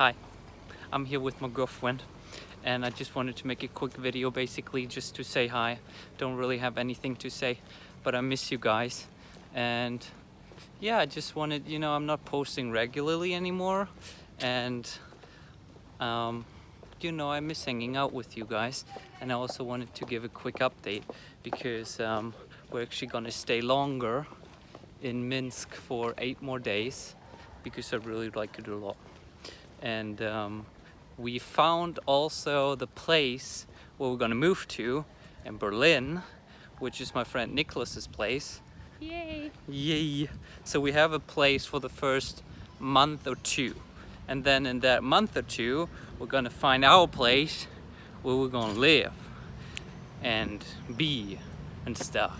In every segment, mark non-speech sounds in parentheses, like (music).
Hi, I'm here with my girlfriend and I just wanted to make a quick video basically just to say hi. Don't really have anything to say, but I miss you guys. And yeah, I just wanted, you know, I'm not posting regularly anymore and um, you know, I miss hanging out with you guys. And I also wanted to give a quick update because um, we're actually gonna stay longer in Minsk for eight more days because I really like it a lot. And um, we found also the place where we're gonna move to in Berlin, which is my friend Nicholas's place. Yay! Yay! So we have a place for the first month or two. And then in that month or two, we're gonna find our place where we're gonna live and be and stuff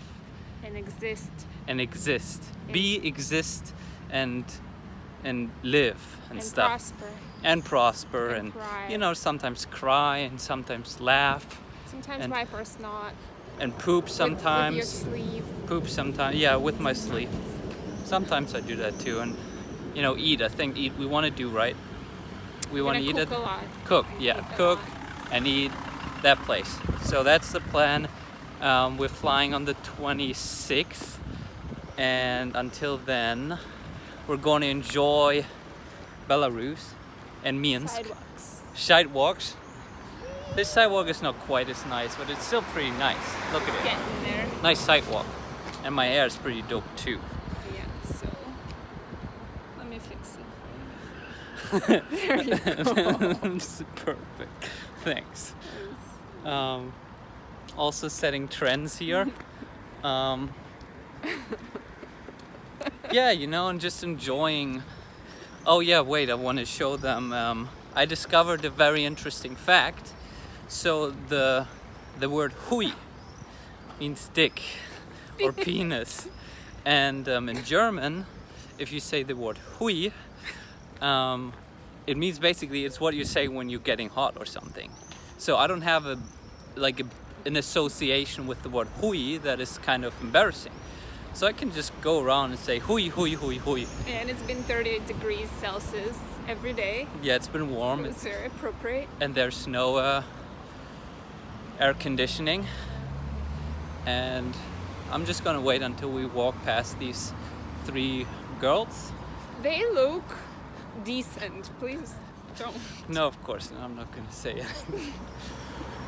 And exist. and exist. Be, exist, and and live and, And stuff. prosper. And prosper And and, cry. you know sometimes cry and sometimes laugh Sometimes And- wipe or snot. and poop sometimes. With, your sleeve. poop sometimes. Yeah, with my sleep. Sometimes I do that too, and you know, eat. I think eat. We want to do right. We want to eat cook it. a lot. Cook, yeah, Cook cook and eat that place. So that's the plan. Um, we're flying on the 26th, and until then, we're going to enjoy Belarus and Minsk Sidewalks. sidewalks. This sidewalk is not quite as nice, but it's still pretty nice. Look at it. Getting there. Nice sidewalk. And my hair is pretty dope too. Yeah, so. Let me fix it for you. (laughs) There you go. Perfect. Thanks. Um, also setting trends here. (laughs) Um, yeah, you know, and just enjoying. Oh yeah, wait, I want to show them. Um, I discovered a very interesting fact. So the the word hui means dick or (laughs) penis, and um, in German, if you say the word hui, um, it means basically it's what you say when you're getting hot or something. So I don't have a like a, an association with the word hui that is kind of embarrassing. So I can just go around and say hui hui hui hui. And it's been 38 degrees Celsius every day. Yeah, it's been warm It it's, very appropriate. and there's no uh, air conditioning. And I'm just gonna wait until we walk past these three girls. They look decent. Please don't. No, of course, I'm not gonna say it. (laughs)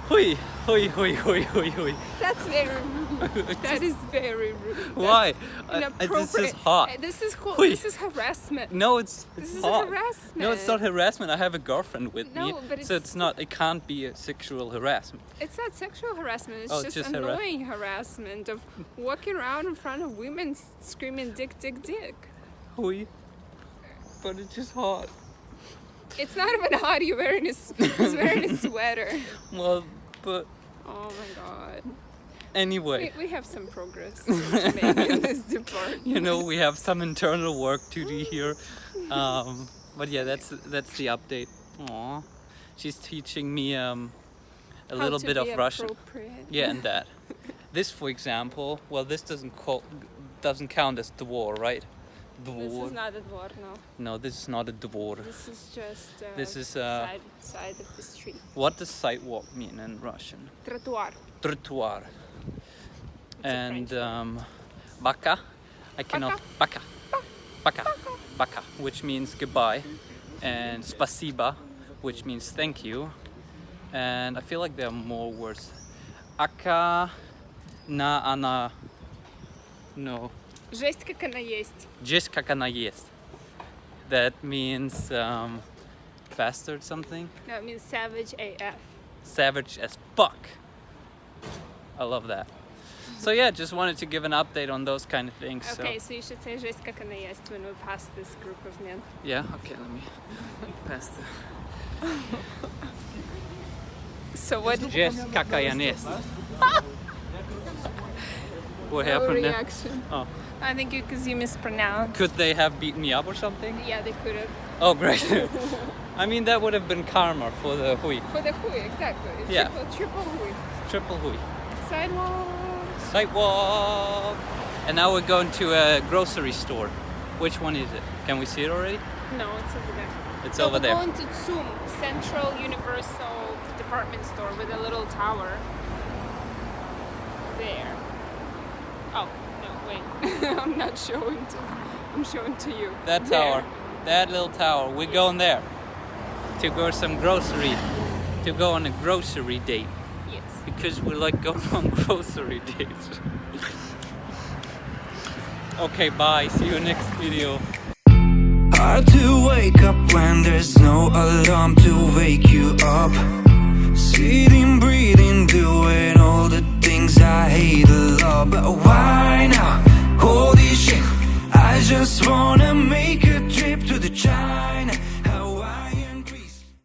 hui hui hui hui hui hui. That's very rude. (laughs) That is very rude. Why? That's I- I- this is inappropriate. hot. Uh, This is cool. Hui. This is harassment. No, it's This it's is hot. harassment. No, it's not harassment. I have a girlfriend with me, No, but so it's- it's not. It can't be a sexual harassment. It's not sexual harassment. It's Oh, it's just, just annoying harassment of walking around in front of women screaming "dick, dick, dick." Hui. But it's just hot. It's not even hot. You're wearing a, he's wearing a sweater. (laughs) Well, but Oh my god. anyway, We, we have some progress to make in this (laughs) department. you know, we have some internal work to do here. Um, but yeah, that's that's the update. Aw. She's teaching me um, a How little bit of Russian. Yeah, and that. (laughs) This, for example, well, this doesn't call, doesn't count as the dvor, right? This is not a dvor, no. No, this is not a dvor. This is just uh, This is, uh, side, side of the street. What does sidewalk mean in Russian? Trottoir. Trottoir. And um, baka, I cannot. Baka. Baka. Baka, which means goodbye. And spasiba, which means thank you. And I feel like there are more words. Aka na ana. No. Жесть как она есть. Just как она есть. That means um, bastard something. No, it means savage AF. savage as fuck. I love that. So yeah, just wanted to give an update on those kind of things. Okay, So so you should say жесть как она есть when we pass this group of men. yeah, okay, let me pass the. So what Just kakayanis. (laughs) What no happened there? reaction? Oh, I think you because you mispronounced. could they have beaten me up or something? Yeah, they could have. Oh, great. (laughs) (laughs) I mean, that would have been karma for the hui, For the hui, exactly. Yeah. Triple, triple hui. triple hui. Sidewalk. Sidewalk. And now we're going to a grocery store. Which one is it? Can we see it already? No, it's over there. It's So over we're there. going to TsUM, Central Universal Department Store with a little tower. There. Oh, no, wait. (laughs) I'm not showing to I'm showing to you. That There. tower. That little tower. We're going there. To go some grocery. To go on a grocery date. Yes. Because we like going (laughs) on grocery dates. okay, bye. See you next video. Hard to wake up when there's no alarm to wake you up. See